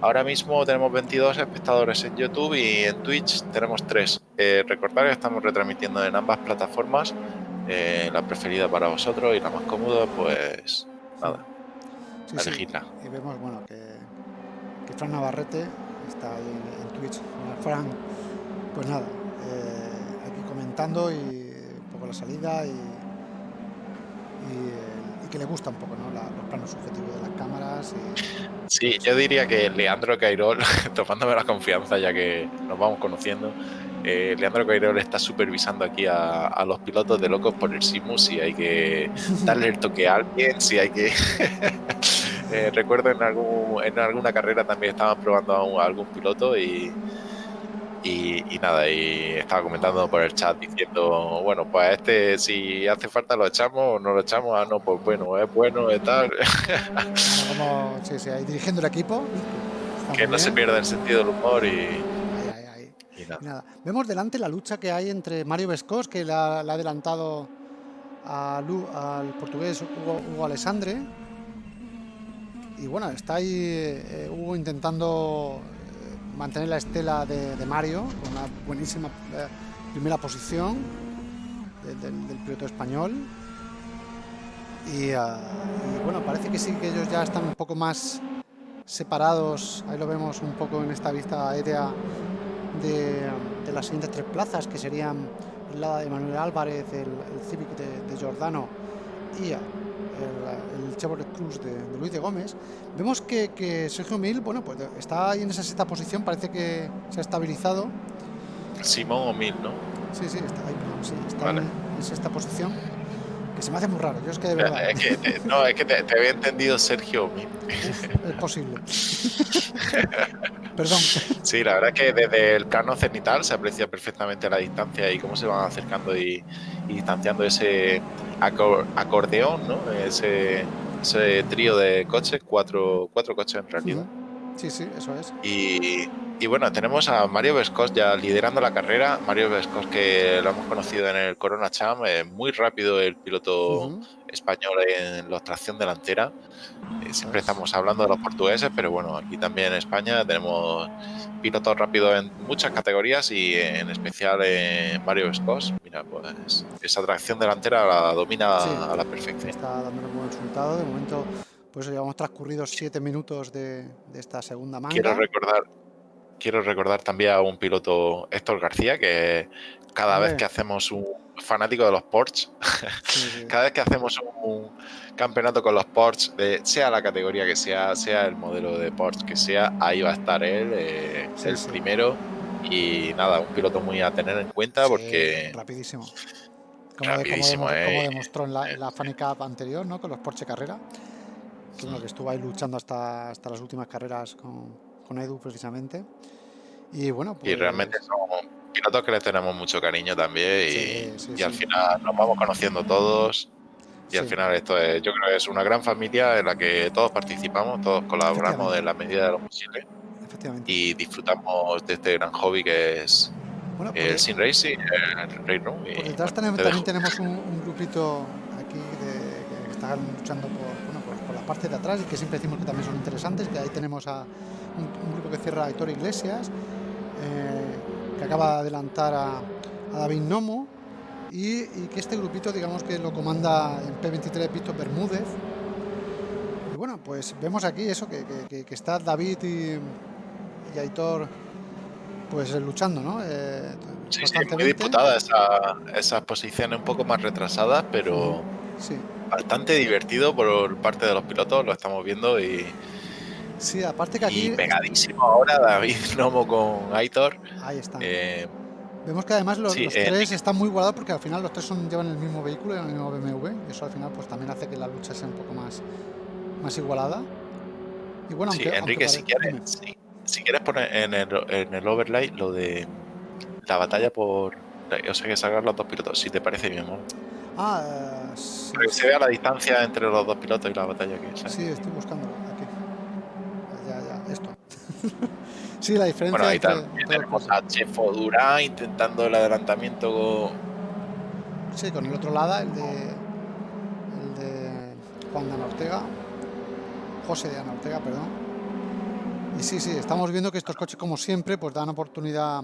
S2: Ahora mismo tenemos 22 espectadores en YouTube y en Twitch tenemos 3. Eh, recordad que estamos retransmitiendo en ambas plataformas. Eh, la preferida para vosotros y la más cómoda, pues nada, elegirla.
S1: Y vemos, bueno, que, que Fran Navarrete está ahí en, Twitch. Fran, pues nada, eh, aquí comentando y la salida y, y, que le gusta un poco ¿no? los planos subjetivos de las cámaras.
S2: Y, [laughs] sí, yo diría que Leandro Cairol, [laughs] tomándome la confianza ya que nos vamos conociendo, eh, Leandro Cairol está supervisando aquí a, los pilotos de locos por el Simus si hay que darle el toque a alguien, si hay que... [laughs] Eh, recuerdo en, algún, en alguna carrera también estaban probando a, a algún piloto y y, nada, y estaba comentando por el chat diciendo, bueno, pues este si hace falta lo echamos o no lo echamos, ah, no, pues bueno, es bueno, es tal.
S1: Como, sí, sí, ahí dirigiendo el equipo.
S2: Que no se pierda el sentido del humor y...
S1: nada. Vemos delante la lucha que hay entre Mario Vescos, que le ha, adelantado al portugués Hugo, Alessandre. Y bueno, está ahí eh, Hugo intentando mantener la estela de, Mario, con una buenísima eh, primera posición del piloto español. Ah, y, bueno, parece que sí que ellos ya están un poco más separados, ahí lo vemos un poco en esta vista aérea de, las siguientes tres plazas, que serían la de Manuel Álvarez, el, Civic de, Giordano y el, Chevrolet Cruz de, Luis de Gómez, vemos que, Sergio Mil, bueno, pues está ahí en esa sexta posición, parece que se ha estabilizado.
S2: Simón o Mil, ¿no?
S1: Sí, sí, está ahí, sí, está en, sexta posición. Que se me hace muy raro, yo es que de verdad.
S2: no, es que te, había entendido Sergio Mil. [laughs]
S1: es posible. [laughs] Perdón. [laughs]
S2: Sí, la verdad es que desde el plano cenital se aprecia perfectamente la distancia y cómo se van acercando y distanciando ese acordeón, ¿no? Ese, ese trío de coches, cuatro, cuatro coches en realidad.
S1: Sí, sí, eso es.
S2: Y, y bueno, tenemos a Mario Vescos ya liderando la carrera. Mario Vescos, que lo hemos conocido en el Corona Cham, muy rápido el piloto español en la tracción delantera. Eh, siempre estamos hablando de los portugueses, pero bueno, aquí también en España tenemos pilotos rápidos en muchas categorías y en especial en Mario Vescos. Mira, pues esa tracción delantera la domina a la perfección.
S1: Está dando un buen resultado. De momento, pues llevamos transcurridos siete minutos de, de esta segunda manga.
S2: Quiero recordar, quiero recordar también a un piloto, Héctor García, que cada vez que hacemos un fanático de los Porsche, [laughs] cada vez que hacemos un, campeonato con los Porsche, de, sea la categoría que sea, sea el modelo de Porsche que sea, ahí va a estar él, eh, el primero. Y nada, un piloto muy a tener en cuenta porque...
S1: Rapidísimo. Como, rapidísimo, eh. demostró en la, en la [laughs] Cup anterior, ¿no? Con los Porsche Carrera. Que, que estuvo ahí luchando hasta, hasta las últimas carreras con, con Edu precisamente. Y bueno,
S2: pues... Y realmente son pilotos que les tenemos mucho cariño también y, al final nos vamos conociendo todos. Y al final esto es, yo creo que es una gran familia en la que todos participamos, todos colaboramos en la medida de lo posible. Y disfrutamos de este gran hobby que es el pues Sin Racing, el Room.
S1: Pues detrás también, tenemos un, grupito aquí de, que están luchando por, bueno, por, la parte de atrás y que siempre decimos que también son interesantes, que ahí tenemos a un, grupo que cierra a Héctor Iglesias, eh, que acaba de adelantar a, a David Nomo y, y, que este grupito digamos que lo comanda en P23 Víctor Bermúdez y bueno pues vemos aquí eso que, que, que está David y, y, Aitor pues luchando ¿no?
S2: Eh, sí, sí, muy esas posiciones un poco más retrasadas pero sí. bastante divertido por parte de los pilotos lo estamos viendo y
S1: Sí, aparte que aquí.
S2: Y pegadísimo ahora David Nomo con Aitor.
S1: Ahí está. Eh, Vemos que además los, eh, tres están muy igualados porque al final los tres llevan el mismo vehículo, el mismo BMW, y eso al final pues también hace que la lucha sea un poco más, más igualada.
S2: Y bueno, sí, Enrique, si, quieres, si, quieres poner en el, en el overlay lo de la batalla por. O sea, que salgan los dos pilotos, si te parece bien, ¿no?
S1: Ah, eh, sí, Para
S2: que se vea la distancia entre los dos pilotos y la batalla que sale.
S1: Sí, estoy buscando. [laughs] sí, la diferencia
S2: bueno, ahí es que, tenemos a Chefo Durán intentando el adelantamiento.
S1: Sí, con el otro lado, el de, el de Juan de Ana Ortega. José de Ana Ortega, perdón. Y sí, sí, estamos viendo que estos coches, como siempre, pues dan oportunidad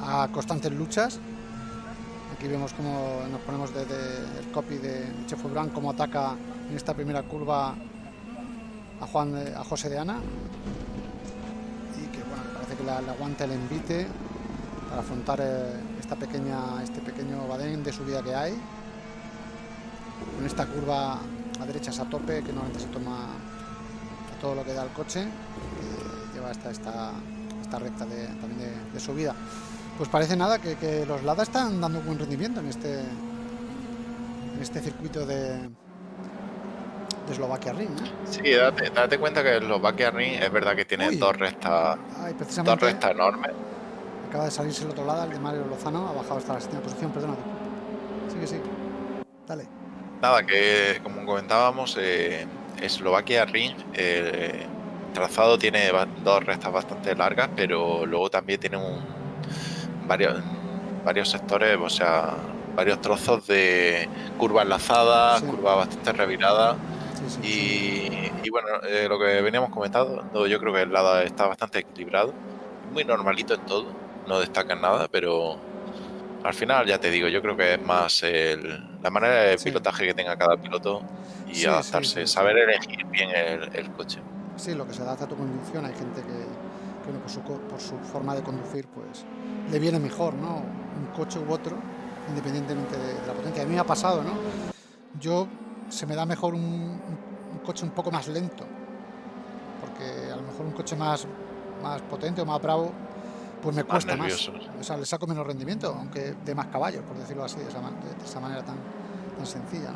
S1: a constantes luchas. Aquí vemos cómo nos ponemos desde el copy de Chef Brand, cómo ataca en esta primera curva a Juan, a José de Ana la, aguanta el envite para afrontar eh, esta pequeña, este pequeño badén de subida que hay. Con esta curva a derechas a tope que normalmente se toma todo lo que da el coche, lleva hasta esta, esta recta de, también de, subida. Pues parece nada que, que, los Lada están dando buen rendimiento en este, en este circuito de, de Slovakia Ring. ¿no?
S2: Sí, date, cuenta que Slovakia Ring es verdad que tiene dos restas dos restas enormes.
S1: Acaba de salirse el otro lado, el de Mario Lozano, ha bajado hasta la séptima posición, perdónate. Sí, que sí. Dale.
S2: Nada, que como comentábamos, eh, Eslovaquia Ring, trazado tiene dos restas bastante largas, pero luego también tiene un, varios, varios sectores, o sea, varios trozos de curvas lazadas, sí. curvas bastante reviradas. Y, bueno, eh, lo que veníamos comentando, yo creo que el lado está bastante equilibrado, muy normalito en todo, no destaca en nada, pero al final ya te digo, yo creo que es más el, la manera de pilotaje que tenga cada piloto y adaptarse, saber elegir bien el, coche.
S1: Sí, lo que se adapta a tu conducción hay gente que, por, su, por su forma de conducir pues le viene mejor, ¿no? Un coche u otro, independientemente de, de la potencia. A mí me ha pasado, ¿no? Yo se me da mejor un, coche un poco más lento, porque a lo mejor un coche más, más potente o más bravo, pues me más cuesta más. O sea, le saco menos rendimiento, aunque de más caballos, por decirlo así, de esa, manera tan, tan sencilla.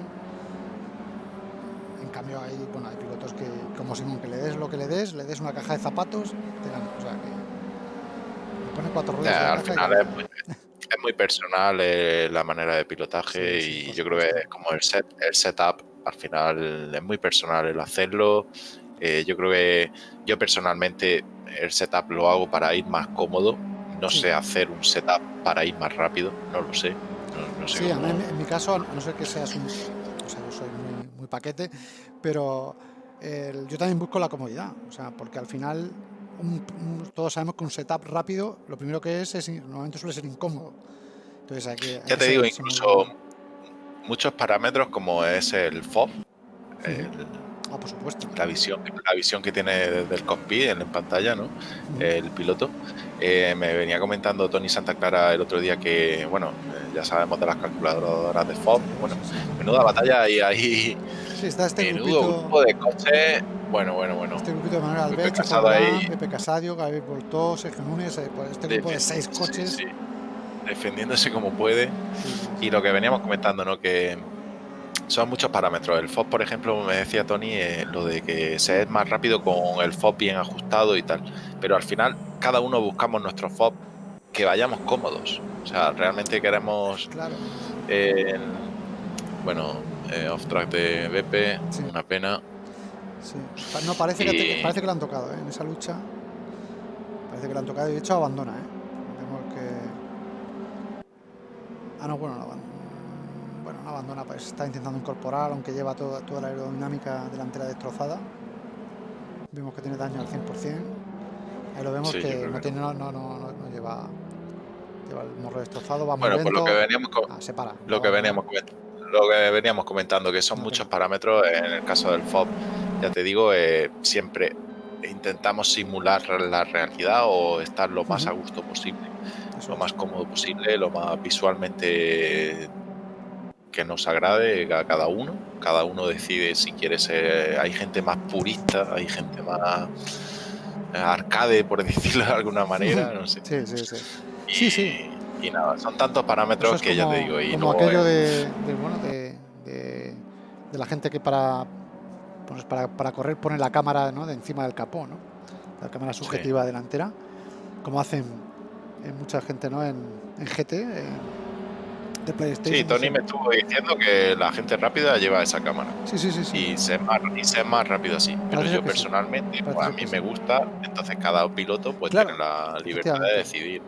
S1: En cambio, hay, bueno, hay pilotos que, como Simón, que le des lo que le des, le des una caja de zapatos, te. O sea, que pone cuatro ruedas.
S2: Ya, al final y... es, muy, [laughs] es muy personal eh, la manera de pilotaje y yo creo que es como el, set, el setup, al final es muy personal el hacerlo. Eh, yo creo que yo personalmente el setup lo hago para ir más cómodo. No sé hacer un setup para ir más rápido, no lo sé.
S1: Sí, en, mi caso, no sé que seas un... O sea, yo soy muy, paquete, pero yo también busco la comodidad, o sea, porque al final todos sabemos que un setup rápido, lo primero que es, es normalmente suele ser incómodo. Entonces hay
S2: ya te digo, incluso muchos parámetros como es el FOB,
S1: ah, por supuesto.
S2: La visión, la visión que tiene desde el cockpit en pantalla, ¿no? El piloto. Eh, me venía comentando Tony Santa Clara el otro día que, bueno, eh, ya sabemos de las calculadoras de FOB. Bueno, menuda batalla hay ahí
S1: Sí, está este grupito,
S2: grupo de coche. Bueno, bueno, bueno.
S1: Este grupito de Manuel Albert, Pepe, Fabra, Pepe Casadio, Gabriel Voltó, Sergio Núñez, eh, este grupo de seis coches. Sí, sí.
S2: Defendiéndose como puede. Y lo que veníamos comentando, ¿no? Que son muchos parámetros. El FOB, por ejemplo, me decía Tony, eh, lo de que se es más rápido con el FOB bien ajustado y tal. Pero al final, cada uno buscamos nuestro FOB que vayamos cómodos. O sea, realmente queremos. Claro. Bueno, eh, off track de Bepe, sí. una pena.
S1: No, parece, que parece que la han tocado ¿eh? en esa lucha. Parece que la han tocado y de hecho abandona. ¿eh? Vemos que... Ah, no, bueno, no abandona. Bueno, no abandona, pues está intentando incorporar, aunque lleva toda, la aerodinámica delantera destrozada. Vemos que tiene daño al 100%. Ahí lo vemos que, no, tiene, no, no, no, no lleva lleva el morro destrozado, va
S2: bueno,
S1: muy
S2: pues lo que veníamos, ah,
S1: se para,
S2: lo que veníamos comentando lo que veníamos comentando, que son muchos parámetros. En el caso del FOB, ya te digo, eh, siempre intentamos simular la realidad o estar lo más a gusto posible, lo más cómodo posible, lo más visualmente que nos agrade a cada uno. Cada uno decide si quiere ser. Hay gente más purista, hay gente más arcade, por [laughs] decirlo de alguna manera, no sé.
S1: Sí, sí, sí.
S2: Y,
S1: sí, sí.
S2: Y nada, son tantos parámetros que ya te digo. Y
S1: como aquello de, bueno, de, de, la gente que para, pues para, para, correr pone la cámara ¿no? de encima del capó, ¿no? la cámara subjetiva delantera, como hacen en mucha gente ¿no? en, en GT. de PlayStation,
S2: sí, Tony me estuvo diciendo que la gente rápida lleva esa cámara.
S1: Sí, sí, sí. sí.
S2: Y se más, y se más rápido así. Pero yo personalmente, pues, a mí me gusta, entonces cada piloto pues tiene la libertad de decidir.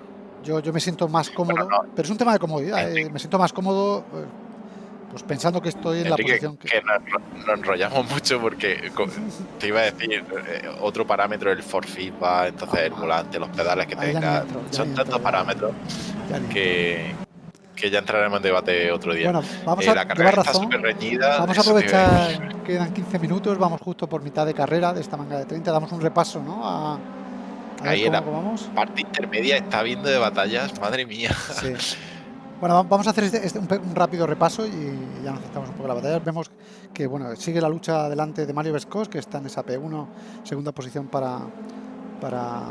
S1: Yo, yo me siento más cómodo, pero es un tema de comodidad. Eh, me siento más cómodo eh, pues pensando que estoy en la posición
S2: que... que nos, enrollamos [laughs] mucho porque te iba a decir eh, otro parámetro el for feedback, entonces el ah. volante, los pedales que tenga, son tantos parámetros que, que ya entraremos en debate otro día.
S1: Bueno, vamos a la carrera está súper reñida. Vamos a aprovechar, quedan 15 minutos, vamos justo por mitad de carrera de esta manga de 30, damos un repaso ¿no? a,
S2: Ahí en la parte intermedia está viendo de batallas, madre mía. [laughs]
S1: Bueno, vamos a hacer este, este, un, rápido repaso y ya nos un poco a la batalla. Vemos que bueno, sigue la lucha delante de Mario Vescos, que está en esa P1, segunda posición para, para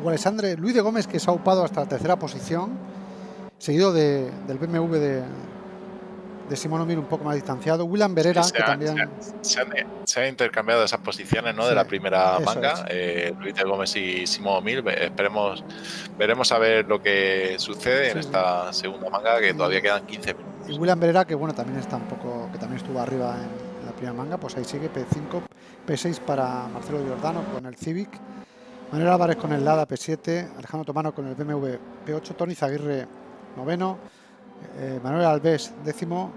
S1: Hugo. Luis de Gómez, que se ha upado hasta la tercera posición, seguido del BMW de, de Simón O'Mir un poco más distanciado. William Berera, que también.
S2: Se han, intercambiado esas posiciones ¿no? de la primera manga. Eh, Luis de Gómez y Simón O'Mir. Esperemos, veremos a ver lo que sucede en esta segunda manga, que todavía quedan 15 minutos.
S1: Y William Berera, que bueno, también está un poco, que también estuvo arriba en la primera manga, pues ahí sigue P5, P6 para Marcelo Giordano con el Civic. Manuel Álvarez con el Lada P7, Alejandro Tomano con el BMW P8, Tony Zaguirre noveno, eh, Manuel Alves, décimo.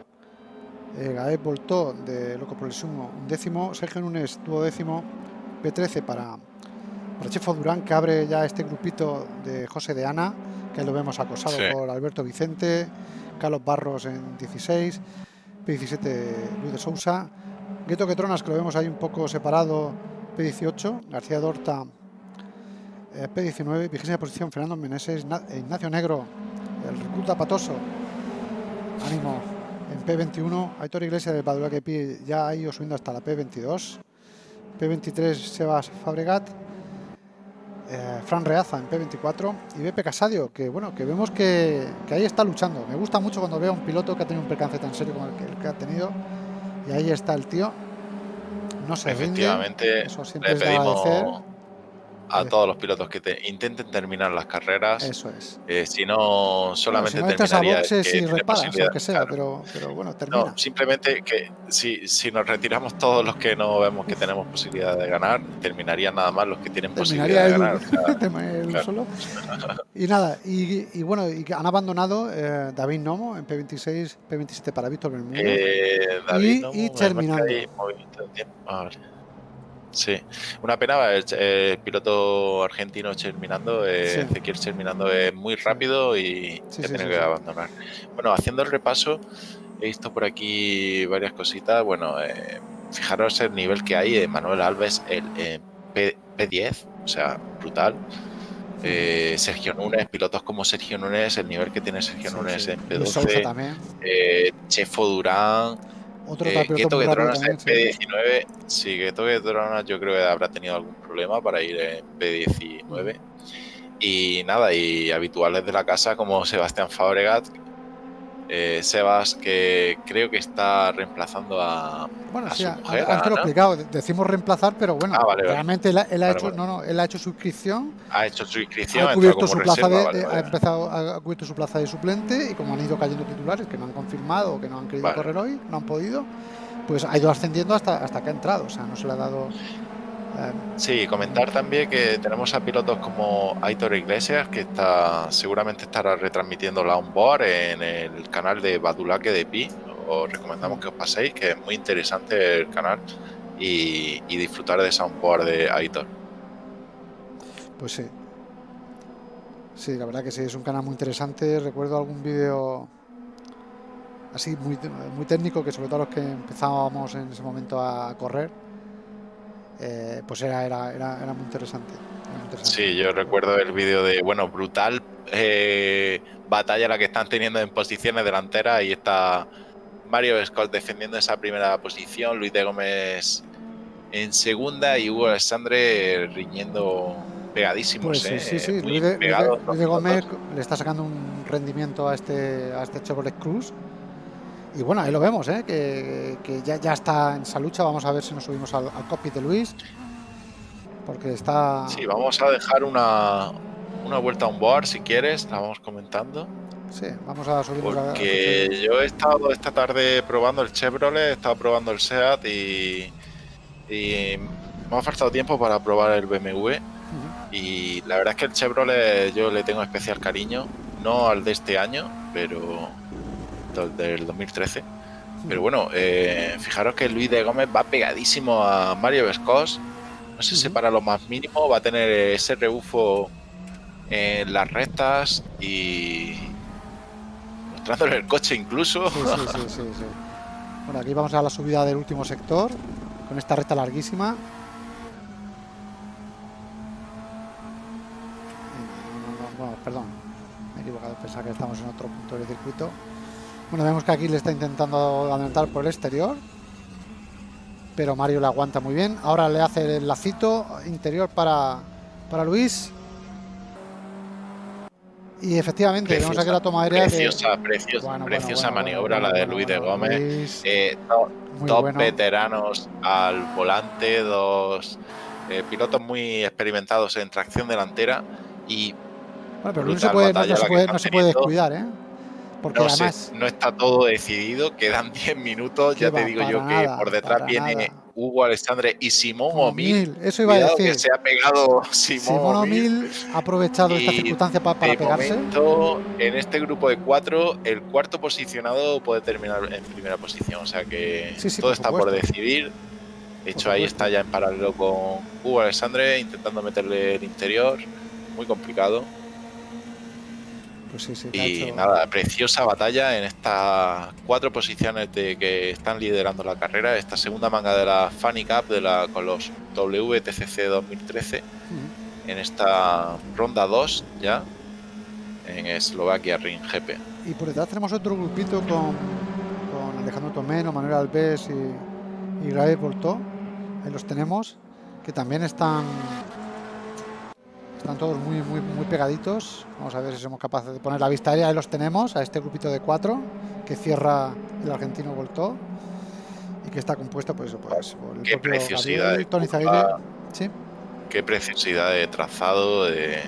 S1: Eh, Gael Voltó, de Loco por el Sumo, décimo. Sergio Núñez, décimo. P13 para, para Chefo Durán, que abre ya este grupito de José de Ana, que lo vemos acosado por Alberto Vicente. Carlos Barros en 16. P17 Luis de Sousa. Gueto Quetronas, que lo vemos ahí un poco separado, P18. García Dorta, eh, P19. Vigésima posición, Fernando Meneses. Ignacio Negro, el recluta patoso, ánimo en P21. Aitor Iglesias del Padua que ya ha ido subiendo hasta la P22. P23 Sebas Fabregat. Eh, Fran Reaza en P24 y Bepe Casadio, que bueno, que vemos que, ahí está luchando. Me gusta mucho cuando veo a un piloto que ha tenido un percance tan serio como el que, el que ha tenido. Y ahí está el tío. No se
S2: Efectivamente, Eso siempre le pedimos, a todos los pilotos que te intenten terminar las carreras.
S1: Eso es.
S2: Eh, si no, solamente bueno, si no
S1: terminaría. A y reparas, o que sea, pero, pero, bueno, termina.
S2: No, simplemente que si, si nos retiramos todos los que no vemos que tenemos posibilidad de ganar, terminarían nada más los que tienen posibilidad de ganar. [laughs]
S1: solo. [laughs] y nada, y, y, bueno, y han abandonado eh, David Nomo en P26, P27 para Víctor Bermúdez.
S2: Eh, David
S1: y,
S2: Nomo,
S1: y terminando.
S2: Sí, una pena, el, piloto argentino terminando, eh, Ezequiel terminando es muy rápido y se tiene que abandonar. Bueno, haciendo el repaso, he visto por aquí varias cositas. Bueno, eh, fijaros el nivel que hay de Manuel Alves, el P, 10 o sea, brutal. Eh, Sergio Núñez, pilotos como Sergio Núñez, el nivel que tiene Sergio Núñez en P12, eh, Chefo Durán, otro eh, en P19. Sí, Keto Tronas yo creo que habrá tenido algún problema para ir en P19. Y nada, y habituales de la casa como Sebastián Fabregat, eh, Sebas, que creo que está reemplazando a,
S1: bueno, sí, su mujer, antes lo he explicado, decimos reemplazar, pero bueno, ah, realmente Él, ha hecho, no, no, él ha hecho su inscripción.
S2: Ha hecho su inscripción,
S1: ha cubierto su plaza de, ha empezado, ha cubierto su plaza de suplente y como han ido cayendo titulares que no han confirmado o que no han querido correr hoy, no han podido, pues ha ido ascendiendo hasta, hasta que ha entrado, o sea, no se le ha dado
S2: Sí, comentar también que tenemos a pilotos como Aitor Iglesias, que está seguramente estará retransmitiendo la onboard en el canal de Badulaque de Pi. Os recomendamos que os paséis, que es muy interesante el canal y, disfrutar de esa onboard de Aitor.
S1: Pues sí. Sí, la verdad que sí, es un canal muy interesante. Recuerdo algún vídeo así muy, muy técnico que sobre todo los que empezábamos en ese momento a correr, eh, pues era, era, era, muy interesante,
S2: Sí, yo recuerdo el vídeo de, bueno, brutal eh, batalla la que están teniendo en posiciones delanteras y está Mario Scott defendiendo esa primera posición, Luis de Gómez en segunda y Hugo Alexandre riñendo pegadísimos.
S1: Pues sí, sí, sí. Luis, de, Gómez le está sacando un rendimiento a este, a este Chevrolet Cruz. Y bueno, ahí lo vemos, ¿eh? que, ya, ya, está en esa lucha. Vamos a ver si nos subimos al, al copy de Luis. Porque está.
S2: Sí, vamos a dejar una, una vuelta a un board si quieres, la vamos comentando.
S1: Sí, vamos a subir
S2: Porque yo he estado esta tarde probando el Chevrolet, he estado probando el SEAT y, y me ha faltado tiempo para probar el BMW. Y la verdad es que el Chevrolet yo le tengo especial cariño, no al de este año, pero del 2013. Pero bueno, eh, fijaros que Luis de Gómez va pegadísimo a Mario Vescos. No se separa lo más mínimo, va a tener ese rebufo en las rectas y mostrándole el coche incluso.
S1: Sí, sí, sí, bueno, aquí vamos a la subida del último sector con esta recta larguísima. Bueno, perdón, me he equivocado, pensaba que estamos en otro punto del circuito. Bueno, vemos que aquí le está intentando adelantar por el exterior. Pero Mario le aguanta muy bien. Ahora le hace el lacito interior para, para Luis. Y efectivamente, vemos aquí la toma aérea.
S2: Preciosa, preciosa, preciosa maniobra la de Luis de Gómez. Eh, dos veteranos al volante, dos eh, pilotos muy experimentados en tracción delantera. Y
S1: bueno, pero Luis se puede, no, se puede, no se puede descuidar, ¿eh?
S2: Porque no, además, no está todo decidido, quedan [laughs] 10 minutos. Ya te digo yo que por detrás viene Hugo Alexandre y Simón Omil.
S1: Eso iba a decir.
S2: que se ha pegado [laughs] Simón,
S1: Simón Omil. ha aprovechado esta circunstancia para, para pegarse.
S2: Momento, en este grupo de cuatro, el cuarto posicionado puede terminar en primera posición. O sea que todo está por decidir. De hecho, ahí está ya en paralelo con Hugo Alexandre intentando meterle el interior. Muy complicado.
S1: Pues
S2: y nada, preciosa batalla en estas cuatro posiciones de que están liderando la carrera. Esta segunda manga de la Funny Cup de la, con los WTCC 2013. En esta ronda 2 ya en Eslovaquia Ring GP.
S1: Y por detrás tenemos otro grupito con, con Alejandro Tomeno, Manuel Alves y, y Raúl Portó. Ahí los tenemos, que también están están todos muy, muy, muy pegaditos. Vamos a ver si somos capaces de poner la vista aérea. Ahí los tenemos, a este grupito de cuatro que cierra el argentino Voltó y que está compuesto pues, pues por el
S2: Qué preciosidad
S1: Tony ¿sí?
S2: Qué preciosidad de trazado, de,